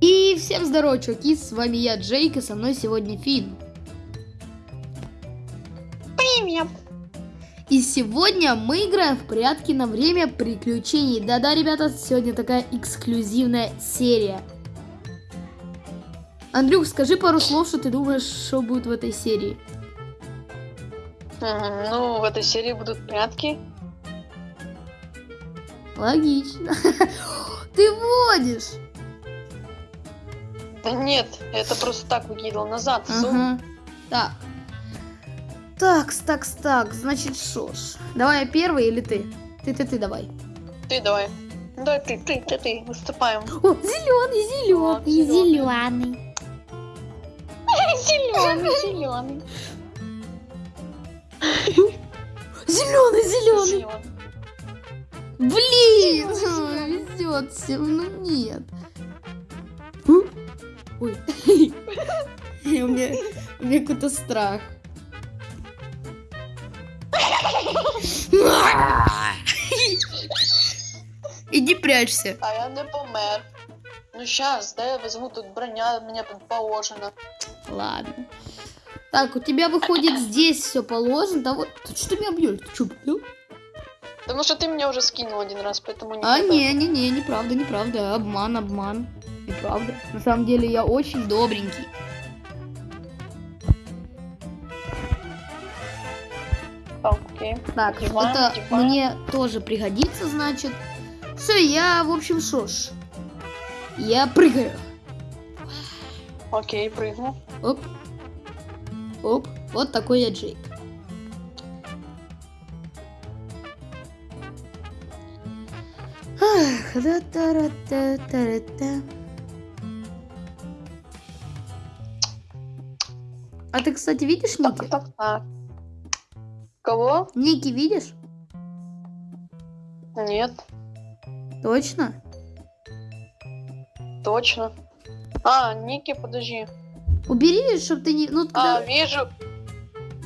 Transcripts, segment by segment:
И всем здорово, чуваки, с вами я, Джейк, и со мной сегодня Фин. Привет. И сегодня мы играем в прятки на время приключений. Да-да, ребята, сегодня такая эксклюзивная серия. Андрюх, скажи пару слов, что ты думаешь, что будет в этой серии. Ну, в этой серии будут прятки. Логично. Ты водишь. Да нет, это просто так выкидывал назад. Ага. Так. Такс, такс, так, значит, шо ж. Давай я первый или ты? Ты, ты, ты, давай. Ты давай. Давай ты, ты, ты, ты, выступаем. О, зеленый, зеленый, зеленый. Зеленый, зеленый. Зеленый, зеленый. Блин, везет всем, ну нет. Ой. У меня, у меня какой-то страх. Иди прячься. А я не помер. Ну сейчас, да, я возьму тут броня, мне тут положено. Ладно. Так, у тебя выходит здесь все положено. Да вот, ты что меня бьешь? Ты что, бил? Потому что ты меня уже скинул один раз, поэтому не А, надо. не, не, не, неправда, неправда. Обман, обман. Неправда. На самом деле я очень добренький. Окей. Так, Диван, это диван. мне тоже пригодится, значит. Все, я, в общем, шо ж. Я прыгаю. Окей, прыгну. Оп. Оп. Вот такой я Джейк. Ах, да-та-ра-та-та-ра-та. А ты, кстати, видишь Ники? Кого? Ники видишь? Нет, Точно? точно. А, Ники, подожди. Убери, чтобы ты не... Ну, А, когда, вижу.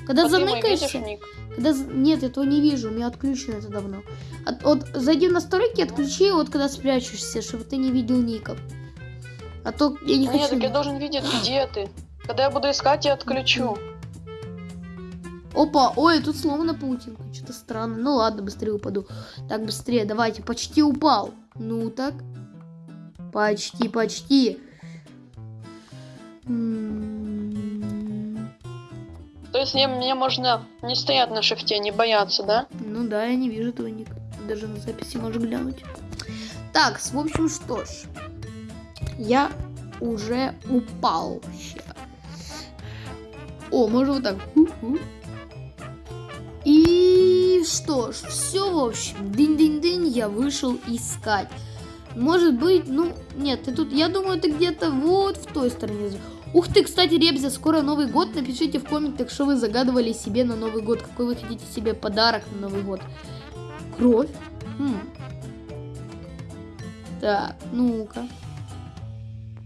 когда Вот мой видишь, ник? Когда... Нет, этого не вижу, у меня отключено это давно. От- Вот зайди в настройки, отключи, вот когда спрячешься, чтобы ты не видел ников. А то я не Нет, хочу... так я должен видеть, где ты. Когда я буду искать, я отключу. Опа, ой, тут сломана паутинка, что-то странно. Ну ладно, быстрее упаду. Так, быстрее, давайте, почти упал. Ну так. Почти, почти. М, То есть мне, можно не стоять на шифте, не бояться, да? Ну да, я не вижу твой ник. Даже на записи можешь глянуть. Так, в общем, что ж. Я уже упал. О, можно вот так. И что ж, все, в общем, дынь-дынь-дынь, я вышел искать. Может быть, ну, нет, ты тут, я думаю, ты где-то вот в той стороне. Ух ты, кстати, Ребзя, скоро Новый год. Напишите в комментах, что вы загадывали себе на Новый год. Какой вы хотите себе подарок на Новый год. Кровь? Хм. Так, ну-ка.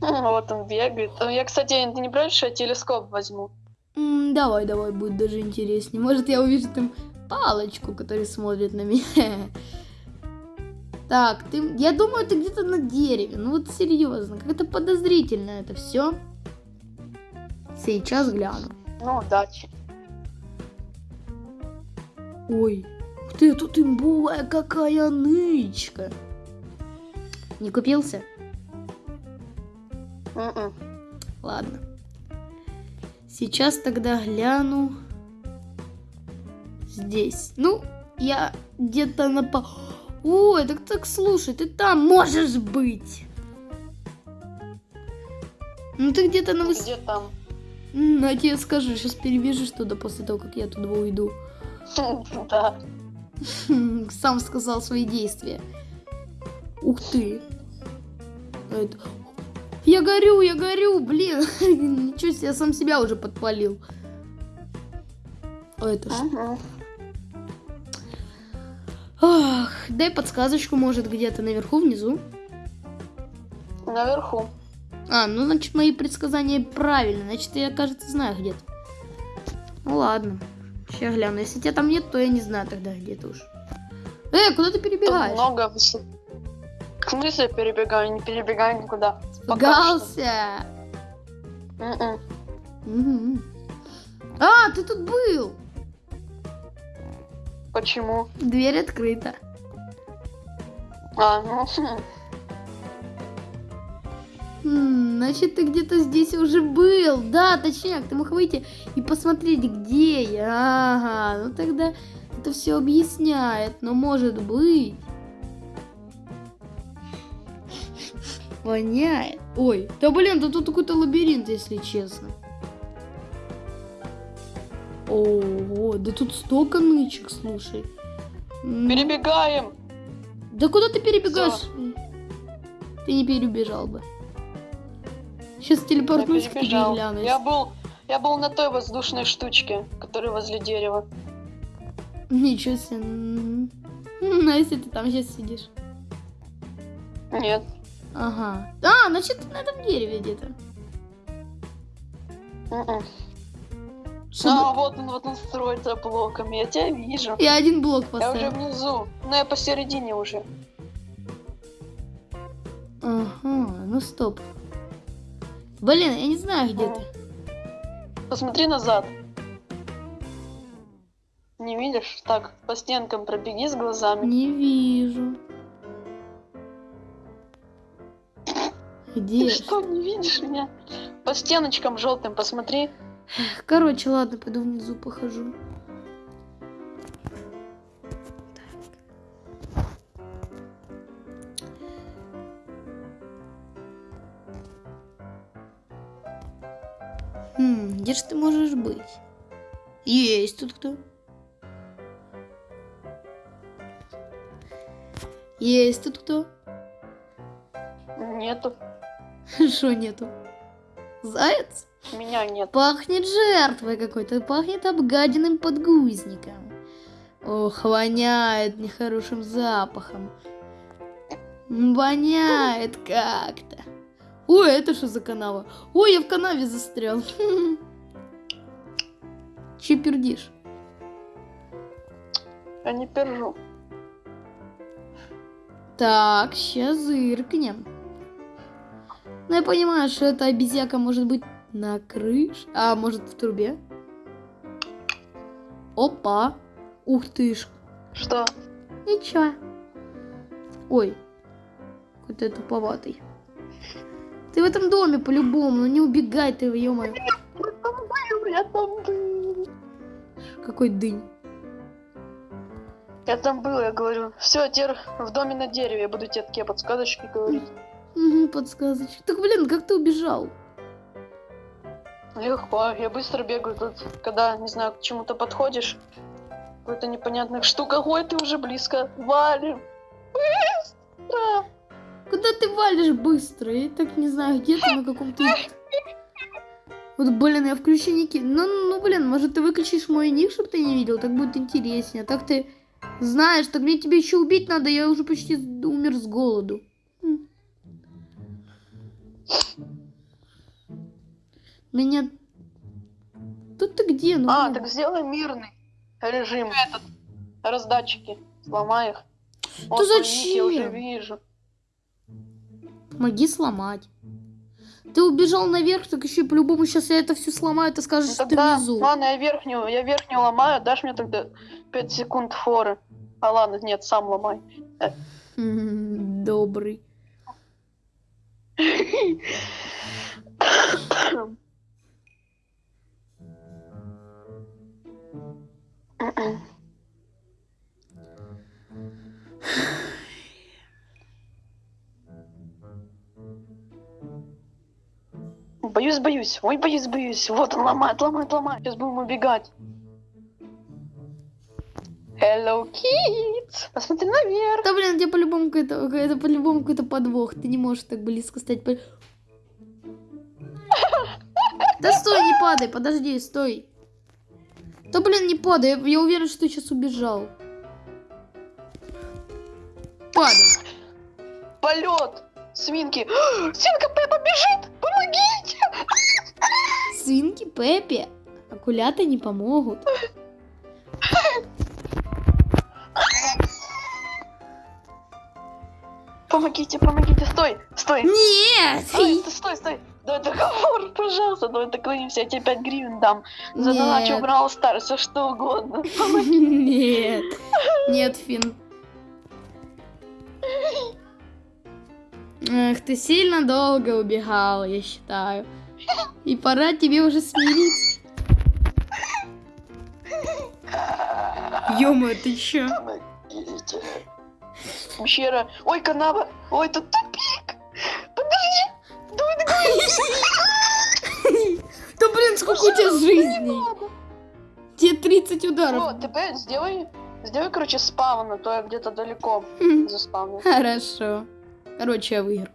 Вот он бегает. А Я, кстати, ты не против, что я телескоп возьму? М, давай, давай, будет даже интереснее. Может, я увижу там палочку, которая смотрит на меня. Так, ты, я думаю, ты где-то на дереве. Ну вот серьезно, как-то подозрительно это все. Сейчас гляну. Ну, удачи. Ой, ты, тут имбовая какая нычка. Не купился? М-м. Ладно. Сейчас тогда гляну здесь. Ну, я где-то на по... Ой, так так слушай, ты там можешь быть. Ну ты где-то на выс... Где там? Я тебе скажу, сейчас перебежишь туда после того, как я туда уйду. Да. Сам сказал свои действия. Ух ты. Я горю, я горю, блин. Ничего себе, я сам себя уже подпалил. А это что? Ах, дай подсказочку, может, где-то наверху, внизу. Наверху. А, ну, значит, мои предсказания правильные. Значит, я, кажется, знаю где-то. Ну, ладно. Сейчас гляну. Если тебя там нет, то я не знаю тогда где-то уж. Э, куда ты Тут перебегаешь? много высот. В смысле перебегаю? Не перебегаю никуда. Испугался. Мгм. Мгм. А, ты тут был. Почему? Дверь открыта. А, ну, хм. Значит, ты где-то здесь уже был. Да, точняк, ты мог выйти и посмотреть, где я. Ага, ну тогда это все объясняет. Но может быть... Воняет. Ой, да блин, да тут какой-то лабиринт, если честно. Ого, да тут столько нычек, слушай. Перебегаем. да куда ты перебегаешь? Ты не перебежал бы. Сейчас Я телепортнусь к тебе и глянусь. Я был, я был на той воздушной штучке, которая возле дерева. Ничего себе. М. Ну, а если ты там сейчас сидишь? Нет. Ага. А, значит, ты на этом дереве где-то. Мгм. Что А, вот он, вот он строится блоками. Я тебя вижу. Я один блок Я уже поставил. внизу. Ну, я посередине уже. Ага, ну стоп. Блин, я не знаю, где ты. Посмотри назад. Не видишь? Так, по стенкам пробеги с глазами. Не вижу. Где? Ты что, не видишь меня? По стеночкам желтым посмотри. Короче, ладно, пойду внизу похожу. Хм, где же ты можешь быть? Есть тут кто? Есть тут кто? Нету. Что нету? Заяц? Меня нет. Пахнет жертвой какой-то, пахнет обгаденным подгузником. Ох, воняет нехорошим запахом. Воняет как-то. Ой, это что за канава? Ой, я в канаве застрял. Че пердишь? Я не пержу. Так, сейчас зыркнем. Ну, я понимаю, что эта обезьяка может быть на крыше, а может в трубе. Опа. Ух ты ж. Что? Ничего. Ой. Какой-то туповатый. Ты в этом доме по-любому, ну не убегай ты, ё Я там был. Какой дынь. Я там был, я говорю. Все, теперь в доме на дереве я буду тебе такие подсказочки говорить. Угу, подсказочка. Так, блин, как ты убежал? Легко, я быстро бегаю тут, когда, не знаю, к чему-то подходишь. Какой-то непонятная штука. Ой, ты уже близко. Валим. Быстро. Куда ты валишь быстро? Я так не знаю, где ты на каком-то... Вот, блин, я включу ники. Ну, ну, блин, может, ты выключишь мой ник, чтобы ты не видел? Так будет интереснее. А так ты знаешь, так мне тебя еще убить надо. Я уже почти умер с голоду. М. Меня... Тут ты где? Ну, А, блин. так сделай мирный режим. Этот. Раздатчики. Сломай их. Вот твой ник Я уже зачем? вижу. Помоги сломать. Ты убежал наверх, так еще по-любому сейчас я это все сломаю, ты скажешь, Ну, что ты тогда, внизу. ладно, я верхнюю, я верхнюю ломаю, дашь мне тогда 5 секунд форы. А ладно, нет, сам ломай. Добрый. Боюсь, боюсь. Ой, боюсь, боюсь. Вот он ломает, ломает, ломает. Сейчас будем убегать. Hello, kids! Посмотри наверх. Да блин, тебе по-любому какой-то, это по-любому какой-то подвох. Ты не можешь так близко стать. Да стой, не падай, подожди, стой. Да блин, не падай, я, я уверен, что ты сейчас убежал. Падай. Полет. Свинки. Свинка Пеппа бежит. Помогите. Свинки Пеппи. Акулята не помогут. Помогите, помогите, стой, стой, Нет! стой, стой, стой, стой. Давай договор, пожалуйста, давай договоримся, я тебе 5 гривен дам. За доначу Stars, все что угодно. Нет. Нет, Фин. Эх, ты сильно долго убегал, я считаю. И пора тебе уже смириться. Ё-моё, ты чё? Помогите. Пещера. Ой, канава. Ой, тут тупик. Подожди. Давай договоримся. Да блин, сколько у тебя жизней? Тебе 30 ударов. Вот, теперь сделай, сделай, короче, спавн, а то я где-то далеко Хм, заспавнил. Хорошо. Короче, я выиграл.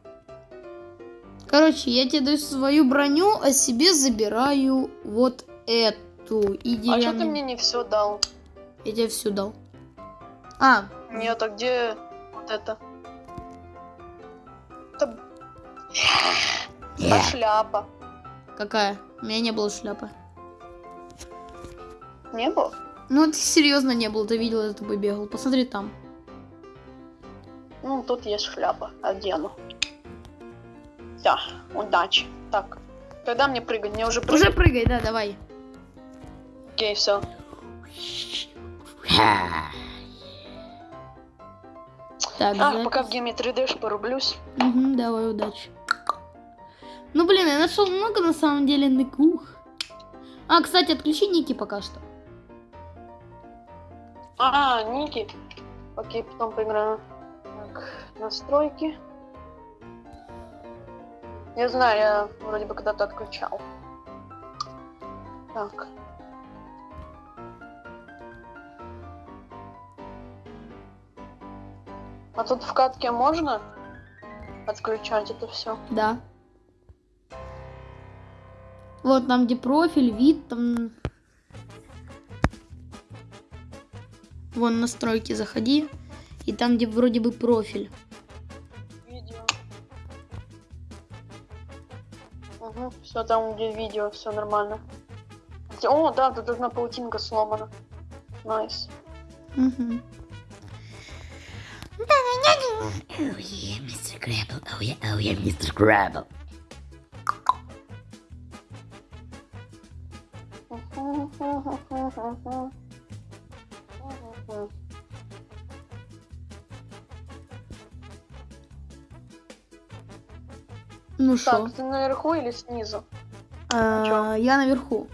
Короче, я тебе даю свою броню, а себе забираю вот эту. И А что ты деревянную. мне не все дал? Я тебе всю дал. А, Нет, а где вот это? Это... А шляпа. какая? У меня не было шляпы. Не было? Ну, ты серьезно не был, ты видел, я за тобой бегал. Посмотри там. Ну, тут есть шляпа. Одену. Все, удачи. Так, когда мне прыгать? Мне уже прыгать? Уже прыгай, да, давай. Окей, все. Так, А, запись. пока в гейме 3D порублюсь. Мгм, давай, удачи. Ну, блин, я нашел много на самом деле ныкух. А, кстати, отключи ники пока что. А, Ники. Окей, потом поиграю. Так, настройки. Я знаю, я вроде бы когда-то отключал. Так. А тут в катке можно отключать это все? Да. Вот там, где профиль, вид, там... Вон настройки заходи. И там, где вроде бы профиль. Видео. Угу, все там, где видео, все нормально. О, да, тут одна паутинка сломана. Nice. Мгм. Oh yeah, Mr. Crabble. Oh yeah, oh yeah, Mr. Crabble. Ну что? Так, ты наверху или снизу? А, я наверху.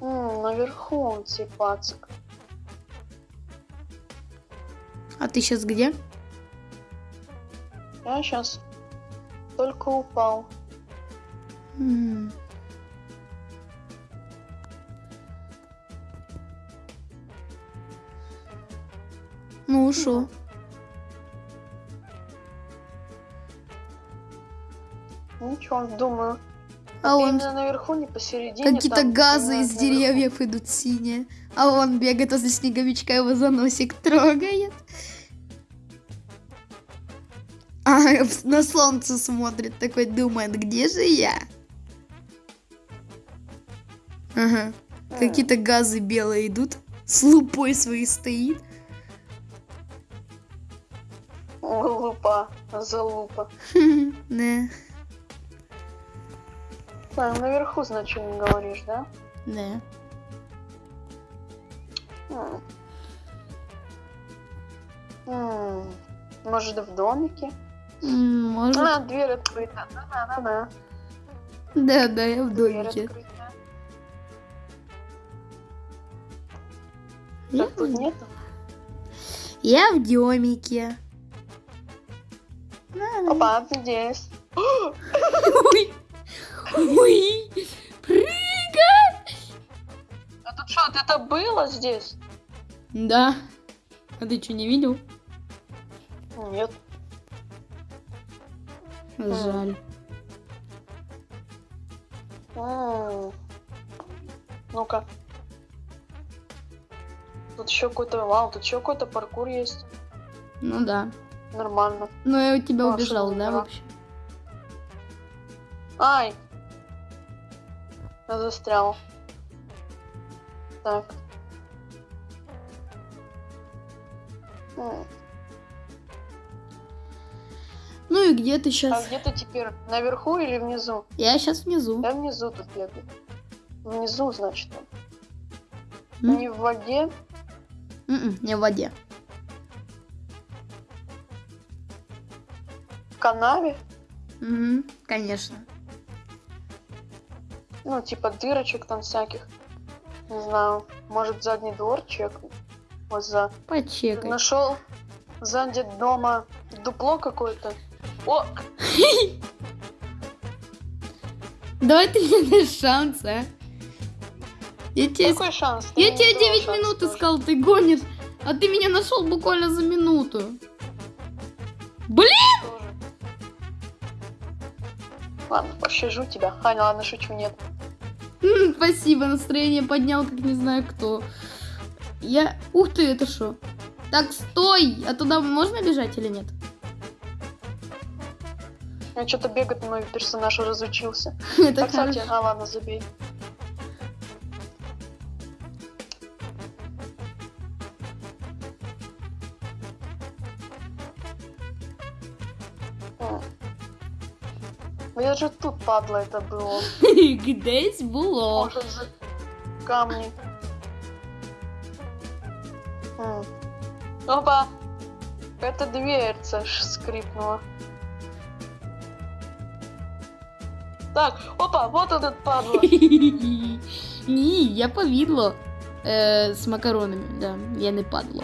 М, наверху цей пацик. А ты сейчас где? Я сейчас только упал. М. Ну шо? Ничего, думаю. А он Именно наверху, не посередине. какие-то газы из наверху. деревьев идут синие. А он бегает возле снеговичка, его за носик трогает. А на солнце смотрит, такой думает, где же я? Ага. Какие-то газы белые идут. С лупой своей стоит. Лупа, залупа. Да, Так, наверху, значит, не говоришь, да? да. М. М, Может, в домике? М, Может. А, дверь открыта. Да-да-да. Да, да, я в домике. Я в- нету? Я в домике. Опа, ты здесь. Ой, ой, прыгай! А тут что, это было здесь? Да. А ты что, не видел? Нет. Жаль. Ну-ка. Тут еще какой-то, вау, тут еще какой-то паркур есть. Ну да. Нормально. Но я у тебя А, убежал, да, вообще? Ай! Я застрял. Так. М. Ну и где ты А сейчас? где ты теперь? Наверху или внизу? Я сейчас внизу. Я внизу тут бегаю. Внизу, значит. М? Не в воде. М-м, не в воде. В канаве. Мгм, конечно. Ну, типа дырочек там всяких. Не знаю. Может, задний двор чекнуть. Вот за. Почекай. Нашел сзади дома дупло какое-то. О, Давай ты мне дашь шанс, а? Я тебе, какой шанс? Ты я тебе дала 9 шанс минут тоже. искал, ты гонишь. А ты меня нашел буквально за минуту. Тоже. Ладно, пощажу тебя. А, ладно, шучу, нет. Спасибо, настроение поднял, как не знаю кто. Я... Ух ты, это что? Так, стой! А туда можно бежать или нет? Я что-то бегать мой персонаж разучился. Это кстати, а ладно, забей. М. Я же тут, падла, это было. Десь було. Может, за камни. М. Опа! Это дверца ж скрипнула. Так, опа, вот этот падла. Ні, я повідло. Е, з макаронами, да. Я не падло.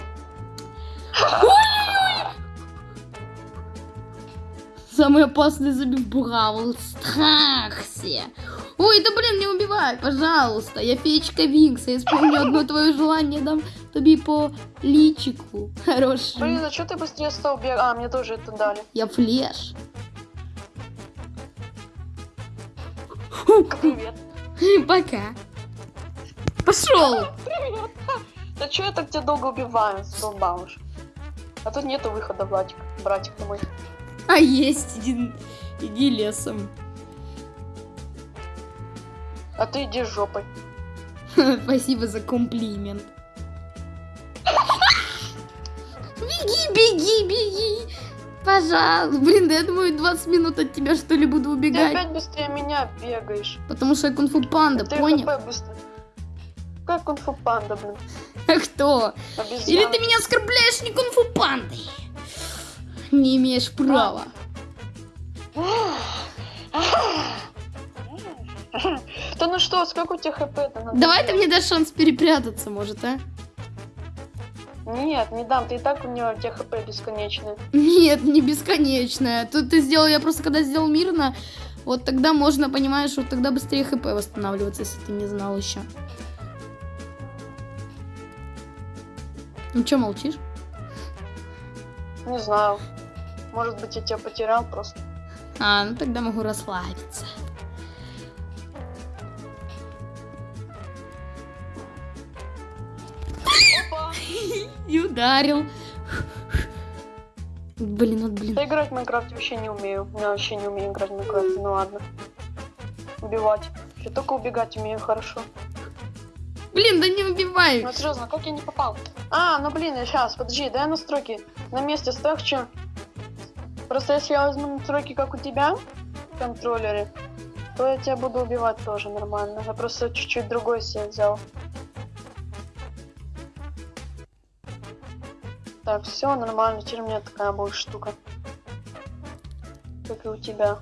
Самый опасный забив Бравл Страхсе. Ой, да блин, не убивай, пожалуйста. Я феечка Винкс. Я исполню одно твое желание, дам тобі по личику. Хороший. Блин, а что ты быстрее стал бегать? А, мне тоже это дали. Я флеш. Привет. Пока. Пошел. Привет. Да что я так тебя долго убиваю, задолбал уж. А тут нету выхода, братик, братик мой. А есть, иди, иди лесом. А ты иди жопой. Спасибо за комплимент. Беги, беги, беги. Пожалуйста. Блин, да я думаю, 20 минут от тебя что ли буду Ты убегать. опять быстрее меня бегаешь. Потому что я кунг-фу панда, ты понял? Как кунг-фу панда, блин. А кто? Обезьяна. Или ты меня оскорбляешь не кунг-фу пандой? Не имеешь права. Да ну что, сколько у тебя хп-то надо? Давай ты мне дашь шанс перепрятаться, может, а? Нет, не дам, ты и так у него у тебя хп бесконечное. Нет, не бесконечная. Тут ты сделал, я просто когда сделал мирно, вот тогда можно, понимаешь, вот тогда быстрее хп восстанавливаться, если ты не знал еще. Ну что молчишь? Не знаю. Может быть, я тебя потерял просто. А, ну тогда могу расслабиться. Опа! И ударил. Блин, вот блин. Я играть в Майнкрафт вообще не умею. Я вообще не умею играть в Майнкрафт. Ну ладно. Убивать. Я только убегать умею хорошо. Блин, да не убивай. Ну серьезно, как я не попал? А, ну блин, я сейчас, подожди, дай настройки на месте ставь, что? Просто если я возьму настройки, как у тебя, в контроллере, то я тебя буду убивать тоже нормально. Я просто чуть-чуть другой себе взял. Так, все нормально, теперь у меня такая будет штука. Как и у тебя.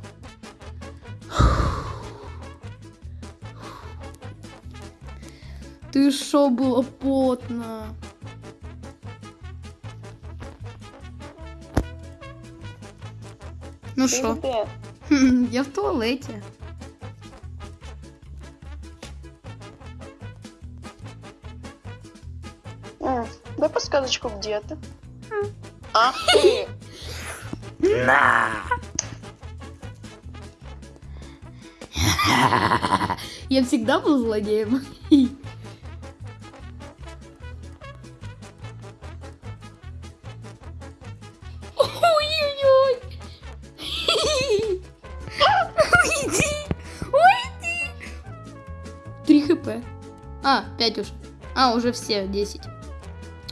Ты шо, было потно. Ну? Хм, Я в туалете. М, Дай подсказочку, где ты? Ах ты! На! Я всегда был злодеем. 5 уже. А, уже все 10.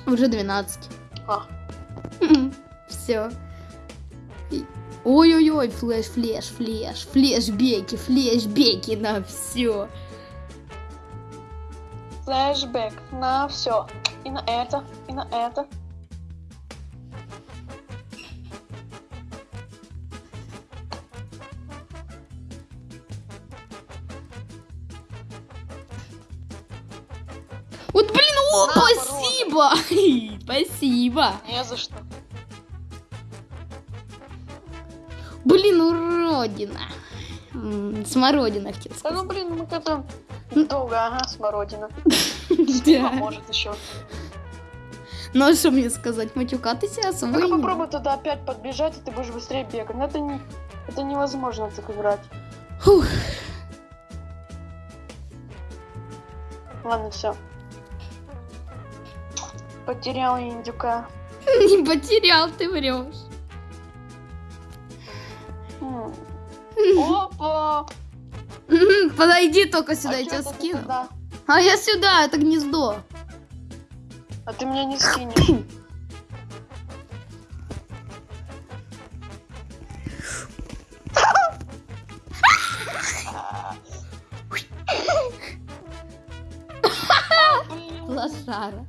Уже 12. А. Все. Ой-ой-ой, флеш, флеш, флеш, флеш, беки, флеш, беки на все. Флешбэк на все. И на это, и на это, Вот, блин, о, спасибо! Спасибо! Не за что. Блин, уродина. Смородина хотел Да сказать. ну блин, мы как-то долго, ага, смородина. Да. Поможет еще. Ну а что мне сказать, матюкатися Только освоение? попробуй туда опять подбежать, и ты будешь быстрее бегать. Но это не... Это невозможно так играть. Фух. Ладно, все. Потерял индюка. Не потерял, ты врешь. М. Опа! Подойди только сюда, А я чё тебя скину. А я сюда, это гнездо. А ты меня не скинешь. Лошара.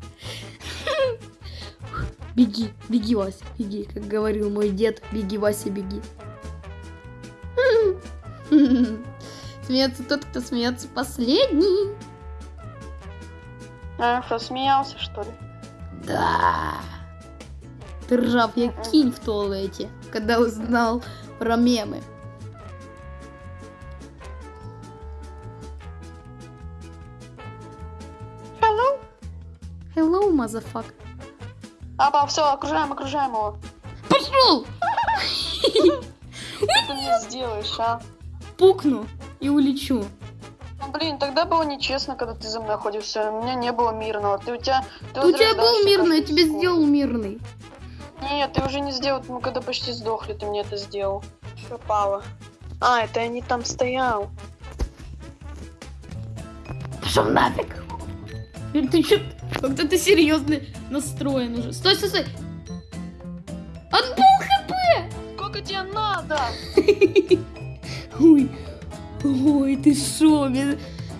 Беги, беги, Вася, беги, как говорил мой дед. Беги, Вася, беги. Смеется тот, кто смеется последний. А, что, смеялся, что ли? Да. Ты ржав, я кинь в туалете, когда узнал про мемы. Hello? Hello, motherfucker. Апа, все, окружаем, окружаем его. Пошел! Что ты мне сделаешь, а? Пукну и улечу. Ну, блин, тогда было нечестно, когда ты за мной ходишься. У меня не было мирного. Ты у тебя... Ты У тебя был мирный, я тебе сделал мирный. Нет, ты уже не сделал. Мы когда почти сдохли, ты мне это сделал. Пропало. А, это я не там стоял. Пошел нафиг. Ты чё? Как-то ты серьезно настроен уже. Стой, стой, стой. Отбыл Сколько тебе надо? Ой, ой, ты шо?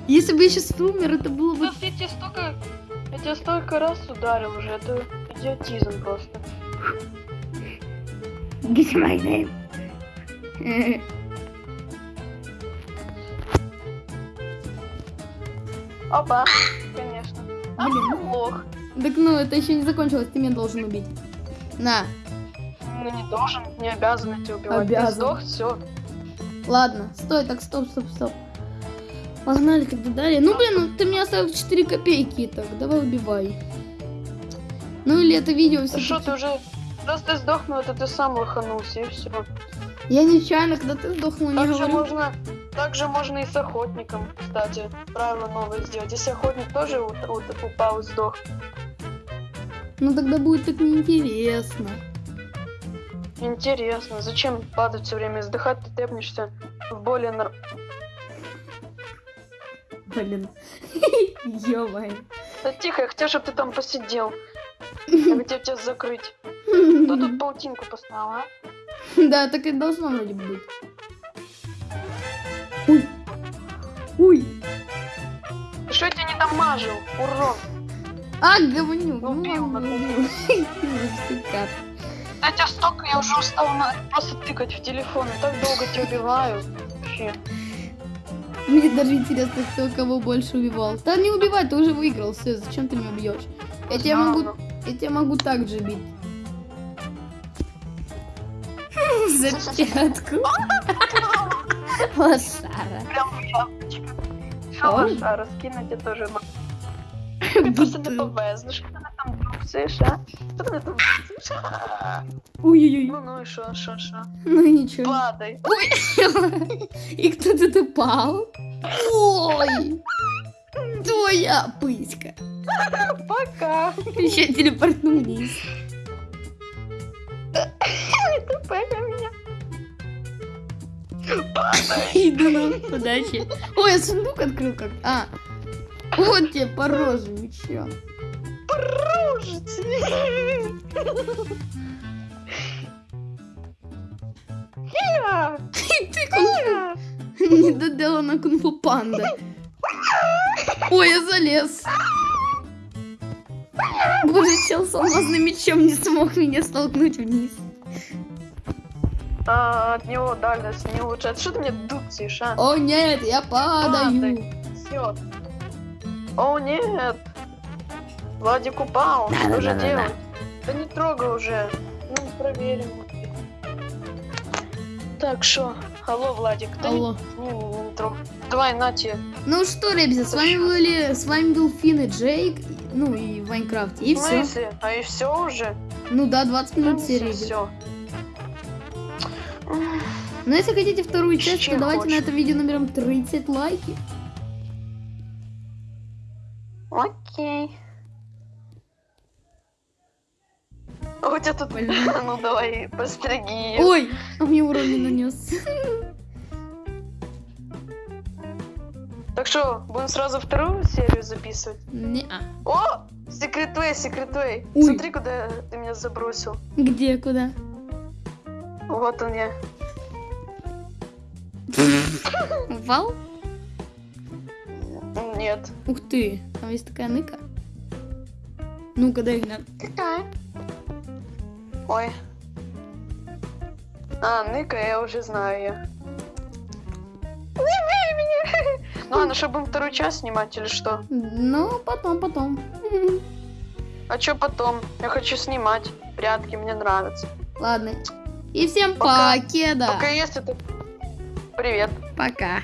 Если бы я сейчас умер, это было бы... Я тебе столько... Я тебя столько раз ударил уже. Это идиотизм просто. Get my name. Опа. Конечно. А, Блин. лох. Так ну, это еще не закончилось, ты меня должен убить. На, Ну не должен, не обязан тебя убивать. Обязан. Ты сдох, все. ладно, стой, так, стоп, стоп, стоп. Погнали тогда далее. Ну, блин, ну, ты мне оставил 4 копейки, так, давай убивай. Ну, или это видео все Что ты уже... Ты сдохнул, это ты сам лоханулся, и все. Я нечаянно, когда ты сдохнул, не говорю. можно, также можно и с охотником, кстати, правило новое сделать. Если охотник тоже у- упал и сдох. Ну, тогда будет так неинтересно. Интересно, зачем падать все время, вздыхать, ты тэпнешься в более нор- Блин. Ё-моё. Да тихо, я хотел, чтобы ты там посидел. Я хотел тебя закрыть. Кто тут паутинку поставил, а? Да, так и должно вроде бы быть. Ой. Ой. Ты Что я тебя не дамажил, урод? А, говнюк. Ну. Я тебя столько, я уже устал просто тыкать в телефон. Я так долго тебя убиваю. Вообще. Мне даже интересно, кто кого больше убивал. Да не убивай, ты уже выиграл, все, зачем ты меня убьешь? Я тебя могу, я тебя могу так же бить. За пятку. Лошара. Прям. Ой. Что, Маша, раскинуть я тоже могу. Ты просто не повезешь. Что ты там трусишь, а? Что ты там трусишь? Ой-ой-ой. Ну, ну и шо, шо, шо. Ну ничего. Падай. И кто тут упал? Ой! Твоя пыська. Пока. Еще телепортнулись. Ты пока меня. Иду на удачи. Ой, я сундук открыл как А. Вот тебе по роже, ничего. Недоделана кунг-фу панда. Ой, я залез. Боже, чел с алмазным мечом не смог меня столкнуть вниз. А, от него дальность не улучшает. Что ты мне дутишь, а? О нет, я падаю. Все. О, нет. Владик упал. Что же Да-да-да-да-да. делать? Да не трогай уже. Ну, проверим. Так, что? Алло, Владик, да Алло. Не, не, не трогай. Давай, на тебе. Ну что, ребята, с вами были, с вами был Фин и Джейк, ну и в Майнкрафте, и В все. смысле? А и все уже? Ну да, 20 минут серии. идет. Все. Но если хотите вторую часть, то давайте на хочешь. это видео номером 30 лайки. Тебя тут... Ну давай, постриги. Ой, а мне урон не нанес. Так что, будем сразу вторую серию записывать? Не-а. О! Секретвей, секретвей. Ой. Смотри, куда ты меня забросил. Где, куда? Вот он я. Упал? Нет. Ух ты, там есть такая ныка. Ну-ка, дай глянь. Какая? Ой. А, Ника, я уже знаю я. Ну ладно, что, будем вторую часть снимать или что? Ну, потом, потом. А что потом? Я хочу снимать. Прятки, мне нравятся. Ладно. И всем Пока. покеда. Только если ты... Привет. Пока.